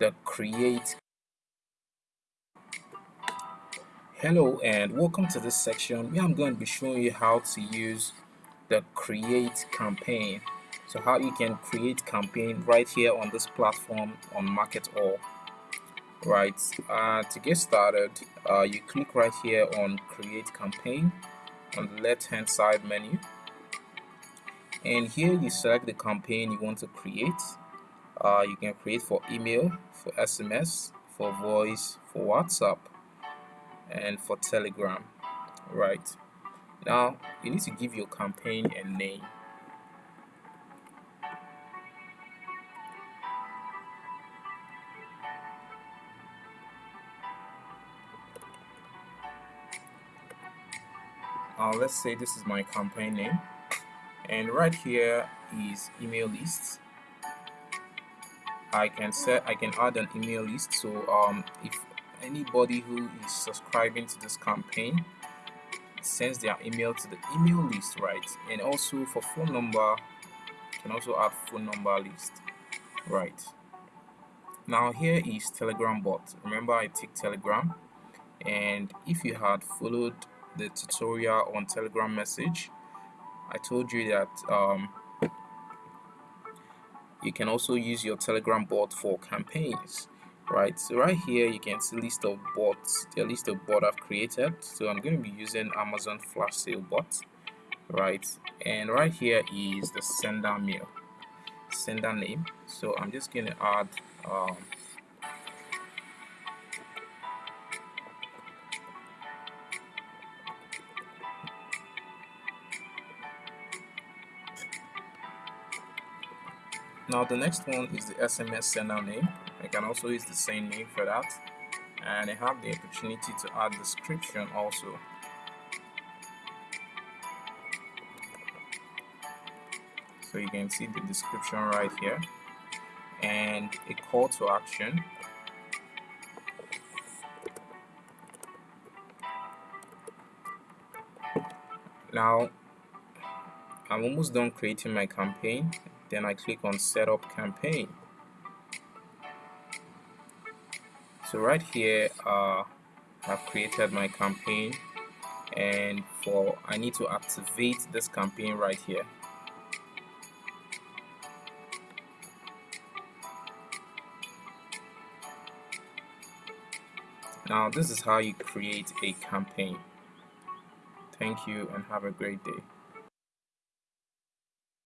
the create. Hello and welcome to this section where I'm going to be showing you how to use the create campaign. So how you can create campaign right here on this platform on MarketAll right uh, to get started uh, you click right here on create campaign on the left hand side menu. And here you select the campaign you want to create uh, you can create for email for SMS for voice for WhatsApp and for telegram right? Now you need to give your campaign a name. Uh, let's say this is my campaign name. And right here is email lists I can set I can add an email list. So um, if anybody who is subscribing to this campaign sends their email to the email list right? And also for phone number can also add phone number list right? Now here is telegram bot. Remember I take telegram. And if you had followed the tutorial on telegram message I told you that um, you can also use your telegram bot for campaigns right? So right here you can see list of bots the list of bot I've created. So I'm going to be using Amazon flash sale bot right? And right here is the sender mail sender name. So I'm just going to add um, now the next one is the SMS sender name. I can also use the same name for that. And I have the opportunity to add description also. So you can see the description right here. And a call to action. Now I'm almost done creating my campaign then I click on setup campaign. So right here uh, I've created my campaign and for I need to activate this campaign right here. Now this is how you create a campaign. Thank you and have a great day